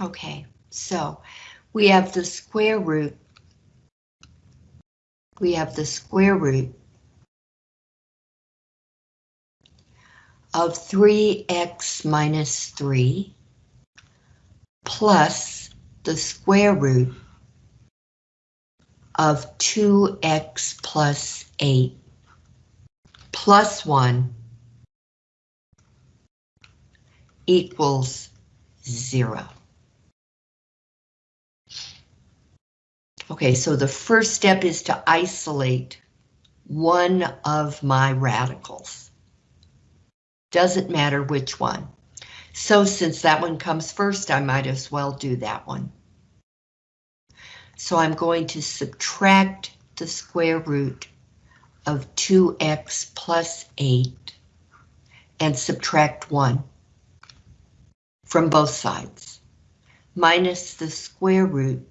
Okay, so we have the square root. We have the square root of 3x minus 3 plus the square root of 2x plus 8 plus 1 equals 0. Okay, so the first step is to isolate one of my radicals. Doesn't matter which one. So since that one comes first, I might as well do that one. So I'm going to subtract the square root of 2x plus 8 and subtract 1 from both sides, minus the square root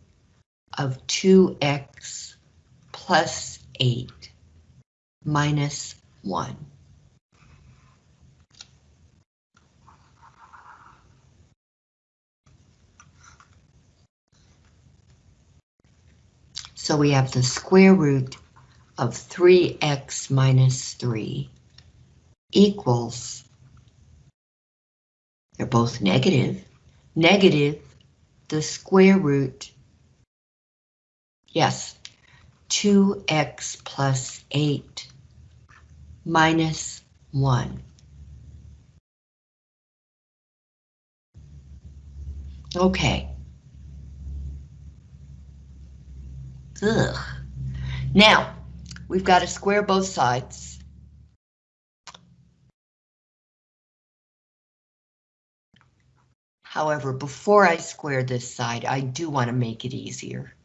of 2x plus 8 minus 1. So we have the square root of 3x minus 3 equals, they're both negative, Negative, the square root Yes, 2x plus 8 minus 1. Okay. Ugh. Now, we've got to square both sides. However, before I square this side, I do want to make it easier.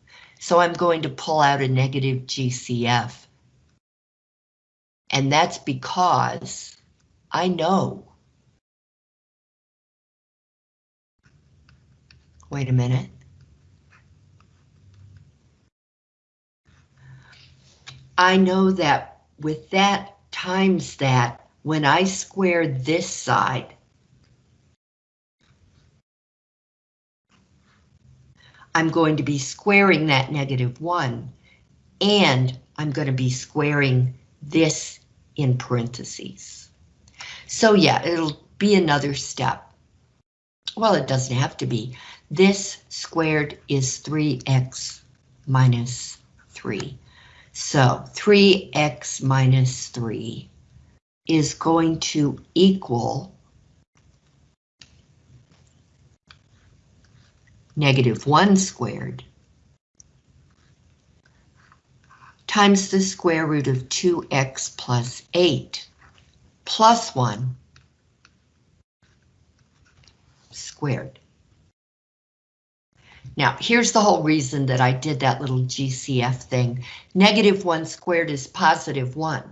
So I'm going to pull out a negative GCF. And that's because I know. Wait a minute. I know that with that times that, when I square this side, I'm going to be squaring that negative 1, and I'm going to be squaring this in parentheses. So yeah, it'll be another step. Well, it doesn't have to be. This squared is 3x minus 3. So 3x minus 3 is going to equal negative 1 squared times the square root of 2x plus 8 plus 1 squared. Now, here's the whole reason that I did that little GCF thing. Negative 1 squared is positive 1.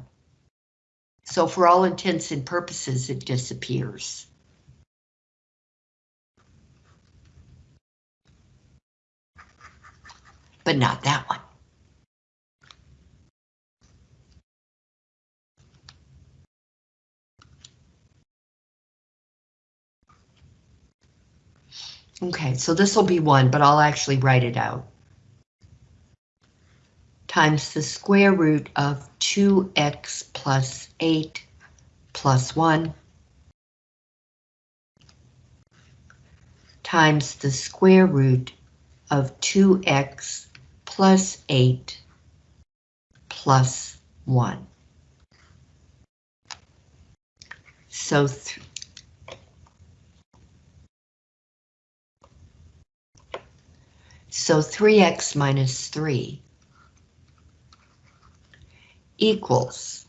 So for all intents and purposes, it disappears. But not that one. Okay, so this will be one, but I'll actually write it out. Times the square root of 2x plus 8 plus 1 times the square root of 2x plus 8 plus 1. So so 3x minus 3 equals,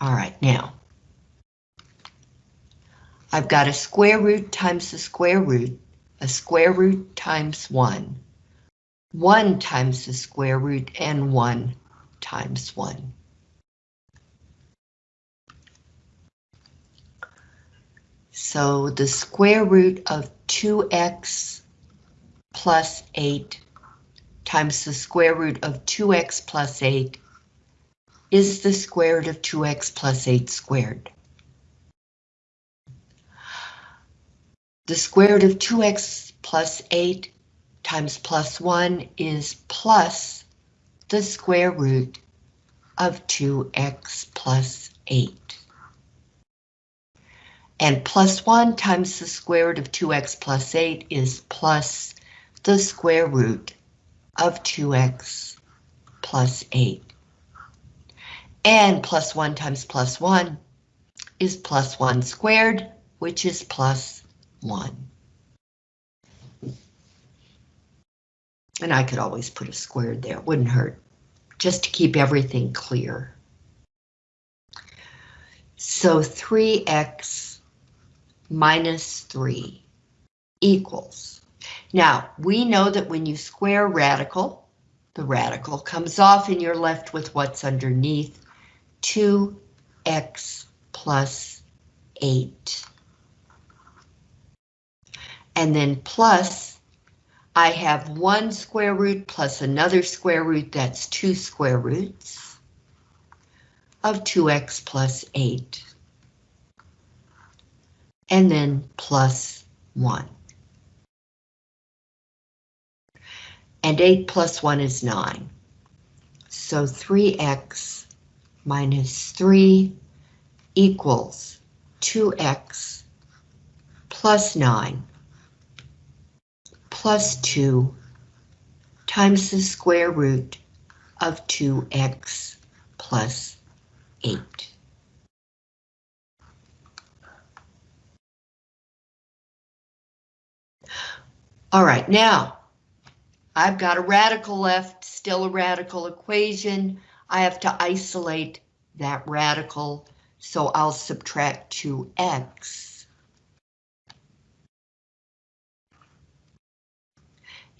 all right, now, I've got a square root times the square root, a square root times 1, 1 times the square root and 1 times 1. So the square root of 2x plus 8 times the square root of 2x plus 8 is the square root of 2x plus 8 squared. the square root of 2x plus 8 times plus 1 is plus the square root of 2x plus 8. And plus 1 times the square root of 2x plus 8 is plus the square root of 2x plus 8. And plus 1 times plus 1 is plus 1 squared, which is plus 1. And I could always put a squared there, it wouldn't hurt, just to keep everything clear. So 3x minus 3 equals. Now, we know that when you square radical, the radical comes off and you're left with what's underneath, 2x plus 8. And then plus, I have one square root plus another square root, that's two square roots of 2x plus 8. And then plus 1. And 8 plus 1 is 9. So 3x minus 3 equals 2x plus 9 plus 2 times the square root of 2x plus 8. All right, now I've got a radical left, still a radical equation. I have to isolate that radical, so I'll subtract 2x.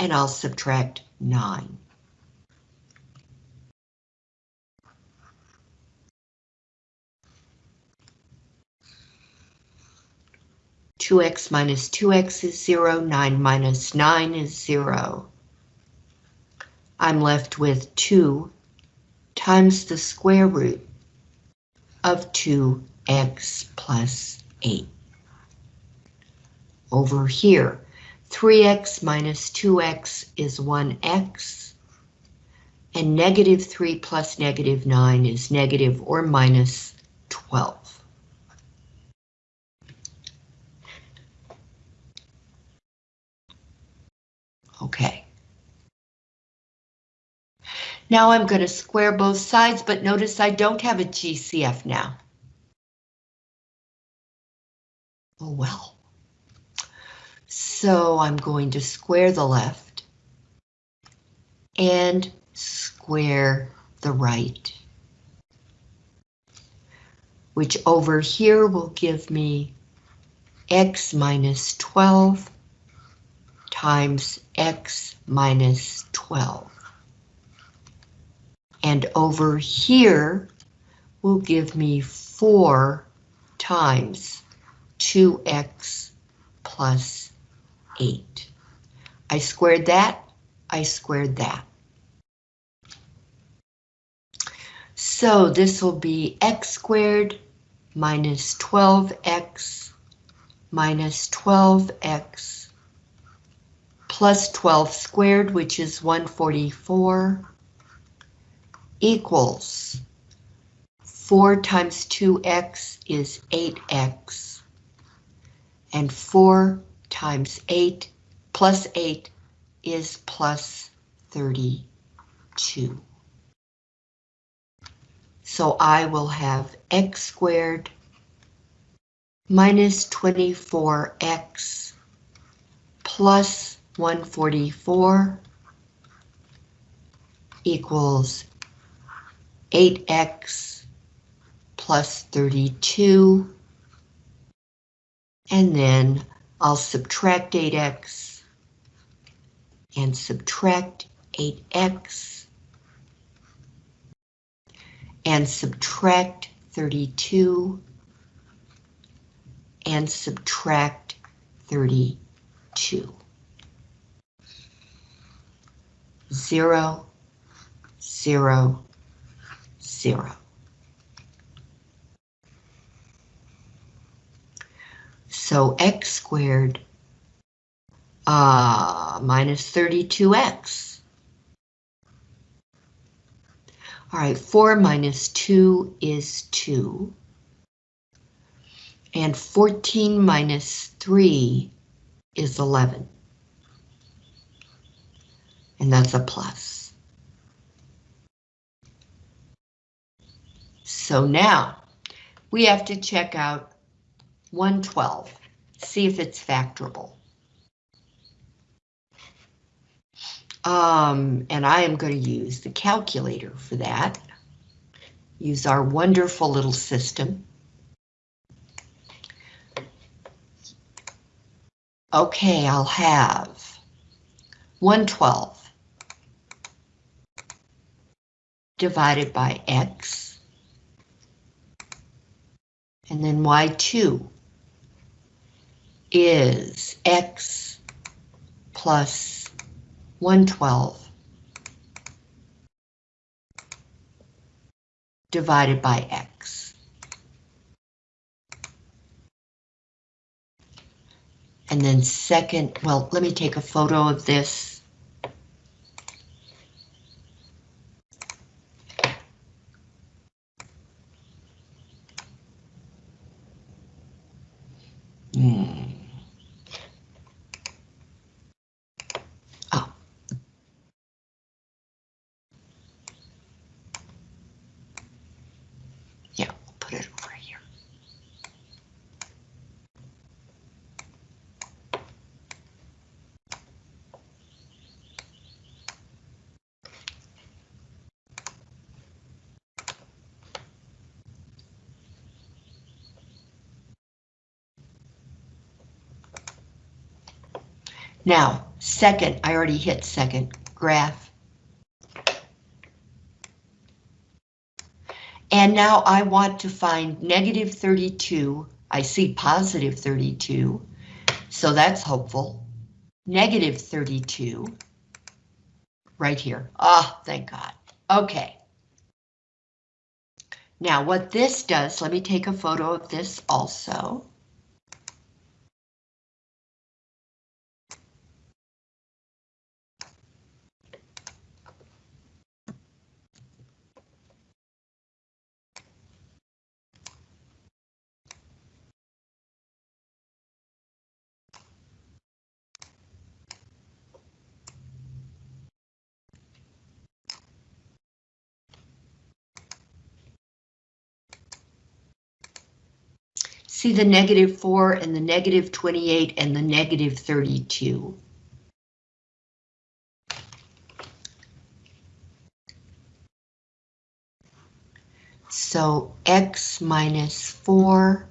And I'll subtract 9. Two x minus two x is zero, nine minus nine is zero. I'm left with two times the square root of 2x plus 8. Over here, 3x minus 2x is 1x, and negative 3 plus negative 9 is negative or minus 12. Okay. Now I'm going to square both sides, but notice I don't have a GCF now. Oh well. So I'm going to square the left and square the right. Which over here will give me x minus 12 times x minus 12 and over here will give me 4 times 2x plus 8. I squared that, I squared that. So this will be x squared minus 12x minus 12x plus 12 squared, which is 144 equals 4 times 2x is 8x, and 4 times 8 plus 8 is plus 32. So I will have x squared minus 24x plus 144 equals 8x plus 32. And then I'll subtract 8x and subtract 8x and subtract 32 and subtract 32. Zero, zero, zero. So x squared uh, minus 32x. All right, 4 minus 2 is 2. And 14 minus 3 is 11. And that's a plus. So now we have to check out 112, see if it's factorable. Um, and I am going to use the calculator for that. Use our wonderful little system. Okay, I'll have 112 divided by x, and then y2 is x plus 112 divided by x. And then second, well, let me take a photo of this. Hmm. Oh. Yeah, we'll put it over here. Now, second, I already hit second, graph. And now I want to find negative 32. I see positive 32, so that's hopeful. Negative 32, right here. Ah, thank God. Okay. Now what this does, let me take a photo of this also. See the negative 4 and the negative 28 and the negative 32. So x minus 4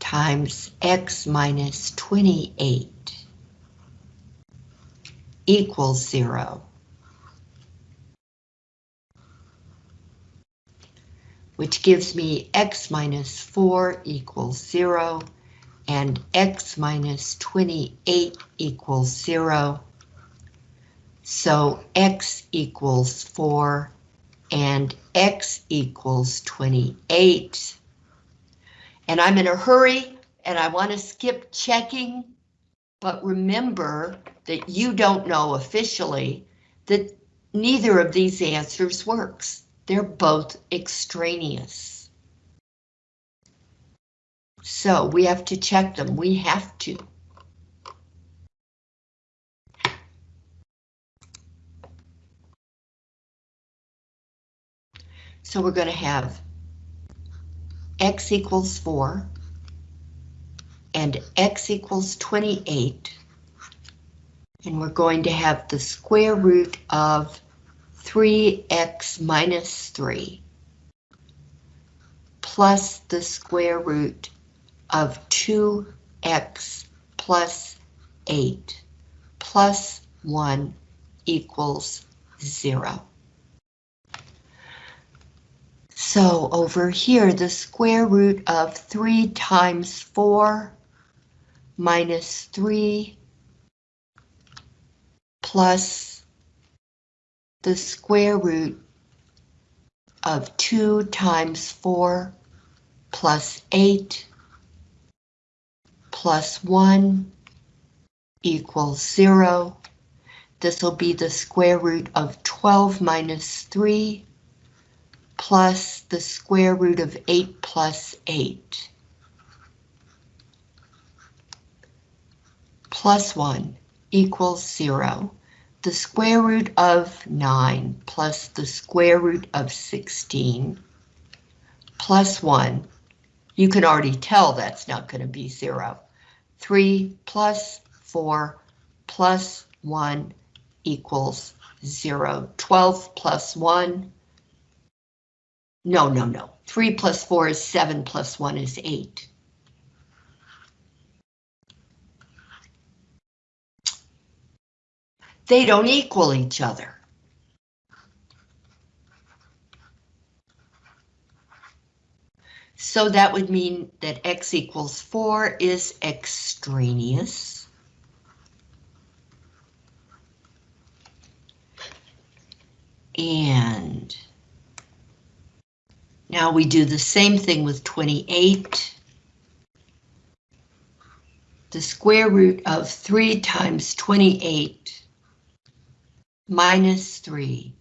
times x minus 28 equals 0. Which gives me x minus 4 equals 0 and x minus 28 equals 0. So x equals 4 and x equals 28. And I'm in a hurry and I want to skip checking, but remember that you don't know officially that neither of these answers works. They're both extraneous. So we have to check them. We have to. So we're going to have x equals 4 and x equals 28. And we're going to have the square root of 3x minus 3 plus the square root of 2x plus 8 plus 1 equals 0. So over here, the square root of 3 times 4 minus 3 plus the square root of 2 times 4 plus 8 plus 1 equals 0. This will be the square root of 12 minus 3 plus the square root of 8 plus 8. Plus 1 equals 0. The square root of 9 plus the square root of 16 plus 1. You can already tell that's not going to be 0. 3 plus 4 plus 1 equals 0. 12 plus 1. No, no, no. 3 plus 4 is 7 plus 1 is 8. They don't equal each other. So that would mean that x equals 4 is extraneous. And now we do the same thing with 28. The square root of 3 times 28 minus 3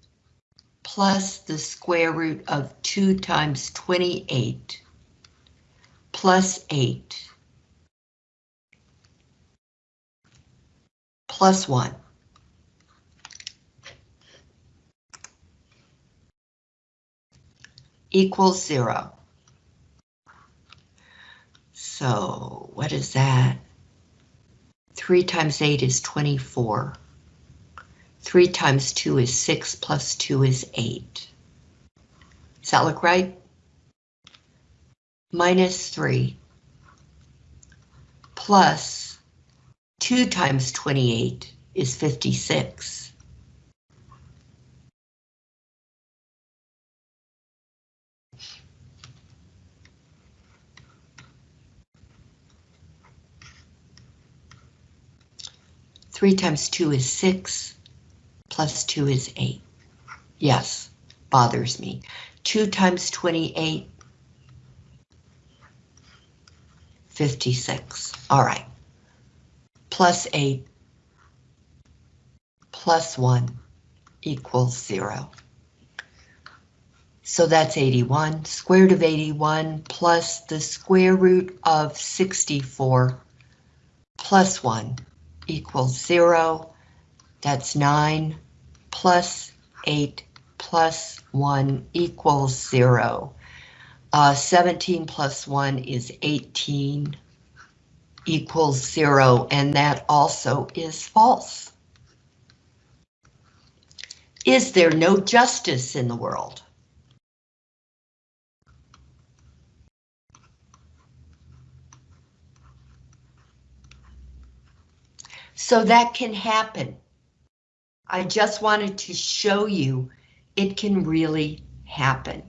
plus the square root of 2 times 28 plus 8 plus 1. equals 0. So what is that? 3 times 8 is 24. 3 times 2 is 6 plus 2 is 8. Does that look right? Minus 3 plus 2 times 28 is 56. Three times two is six, plus 2 is 8. Yes, bothers me. 2 times 28, 56. All right. Plus 8 plus 1 equals 0. So that's 81. Square root of 81 plus the square root of 64 plus 1 equals 0. That's 9 plus 8 plus 1 equals 0. Uh, 17 plus 1 is 18 equals 0, and that also is false. Is there no justice in the world? So that can happen. I just wanted to show you it can really happen.